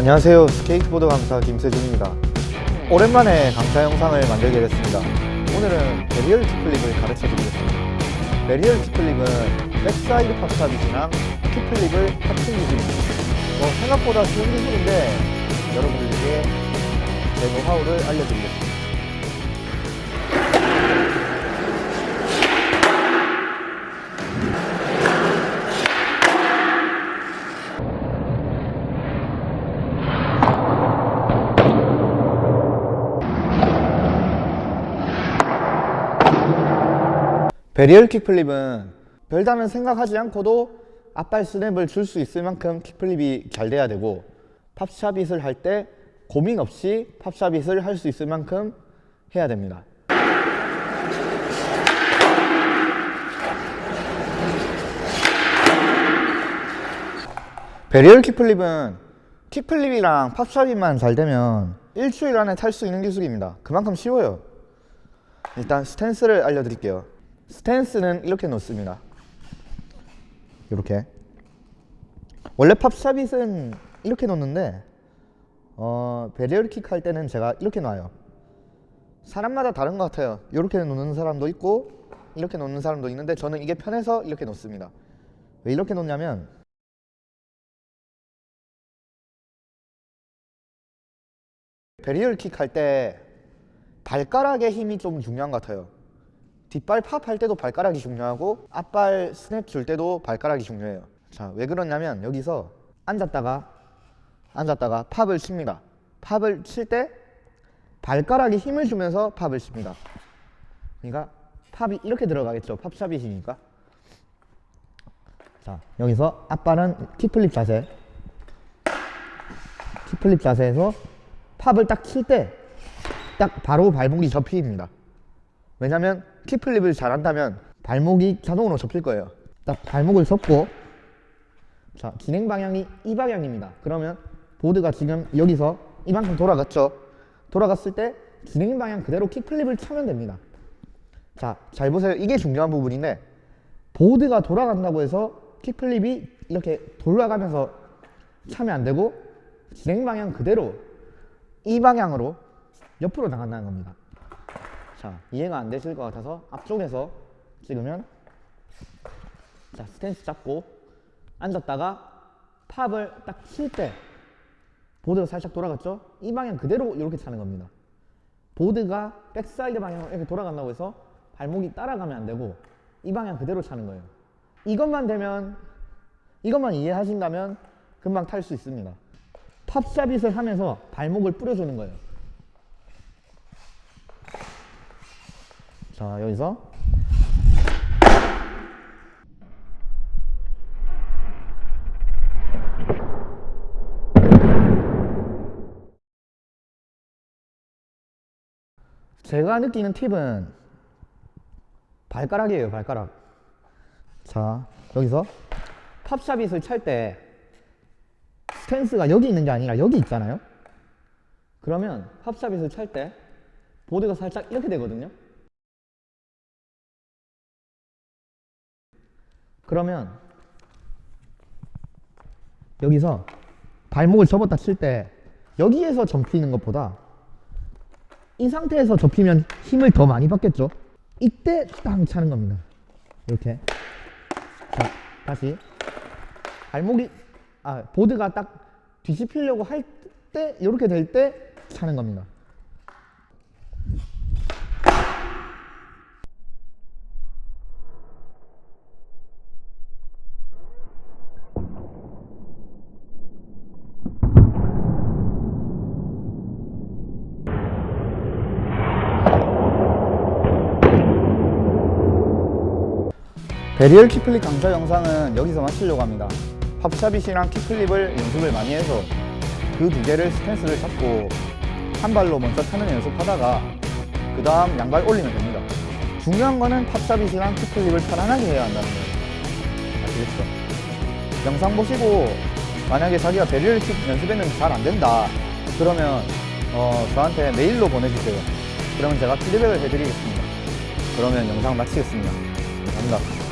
안녕하세요. 스케이트보드 강사 김세준입니다. 오랜만에 강사 영상을 만들게 됐습니다. 오늘은 varial kickflip을 가르쳐 드리겠습니다. varial kickflip은 backside pop shove-it이랑 kickflip을 합친 기술입니다. 뭐 생각보다 쉬운 기술인데 여러분들에게 제 노하우를 알려드리겠습니다 varial kickflip은 별다른 생각하지 않고도 앞발 스냅을 줄 수 있을 만큼 kickflip이 잘 돼야 되고 pop shove-it을 할 때 고민 없이 pop shove-it을 할 수 있을 만큼 해야 됩니다. 베리얼 킥플립은 킥플립이랑 팝샤빗만 잘 되면 일주일 안에 탈 수 있는 기술입니다. 그만큼 쉬워요. 일단 스탠스를 알려드릴게요 스탠스는 이렇게 놓습니다. 이렇게. 원래 팝샤빗은 이렇게 놓는데 어, 베리얼킥 할 때는 제가 이렇게 놔요. 사람마다 다른 것 같아요. 이렇게 놓는 사람도 있고 이렇게 놓는 사람도 있는데 저는 이게 편해서 이렇게 놓습니다. 왜 이렇게 놓냐면 varial kick 할 때 발가락의 힘이 좀 중요한 것 같아요 뒷발 팝 할 때도 발가락이 중요하고 앞발 스냅 줄 때도 발가락이 중요해요. 자 왜 그러냐면 여기서 앉았다가 앉았다가 pop을 칩니다. pop을 칠 때 발가락에 힘을 주면서 pop을 칩니다. 그러니까 pop이 이렇게 들어가겠죠. pop shove-it이니까. 자 여기서 앞발은 kickflip 자세. 킥플립 자세에서 팝을 딱 칠 때 딱 바로 발목이 접힙니다. 왜냐면 킥플립을 잘한다면 발목이 자동으로 접힐 거예요. 딱 발목을 접고 자 진행 방향이 이 방향입니다. 그러면 보드가 지금 여기서 이만큼 돌아갔죠? 돌아갔을 때 진행 방향 그대로 킥플립을 차면 됩니다. 자 잘 보세요. 이게 중요한 부분인데 보드가 돌아간다고 해서 킥플립이 이렇게 돌아가면서 차면 안 되고 진행 방향 그대로 이 방향으로 옆으로 나간다는 겁니다 자 이해가 안 되실 것 같아서 앞쪽에서 찍으면 자 스탠스 잡고 앉았다가 pop을 딱 칠 때 보드가 살짝 돌아갔죠? 이 방향 그대로 이렇게 차는 겁니다. 보드가 backside 방향으로 이렇게 돌아간다고 해서 발목이 따라가면 안 되고 이 방향 그대로 차는 거예요. 이것만 되면 이것만 이해하신다면 금방 탈 수 있습니다. 팝샤빗을 하면서 발목을 뿌려주는 거예요 자 여기서. 제가 느끼는 팁은 발가락이에요 발가락. 자 여기서 팝샤빗을 찰 때 스탠스가 여기 있는 게 아니라 여기 있잖아요. 그러면 팝샤빗을 찰 때 보드가 살짝 이렇게 되거든요 그러면 여기서 발목을 접었다 칠 때 여기에서 접히는 것보다 이 상태에서 접히면 힘을 더 많이 받겠죠? 이때 땅 차는 겁니다. 이렇게. 자 다시. 발목이 아 보드가 딱 뒤집히려고 할 때 이렇게 될 때 차는 겁니다 varial kickflip 강좌 영상은 여기서 마치려고 합니다. pop shove-it이랑 kickflip을 연습을 많이 해서 그 두 개를 스탠스를 잡고 한 발로 먼저 타는 연습하다가 그 다음 양발 올리면 됩니다. 중요한 거는 pop shove-it이랑 kickflip을 편안하게 해야 한다는 거예요. 아시겠죠? 영상 보시고 만약에 자기가 varial kick 연습했는데 잘 안된다. 그러면 어, 저한테 메일로 보내주세요. 그러면 제가 피드백을 해드리겠습니다. 그러면 영상 마치겠습니다. 감사합니다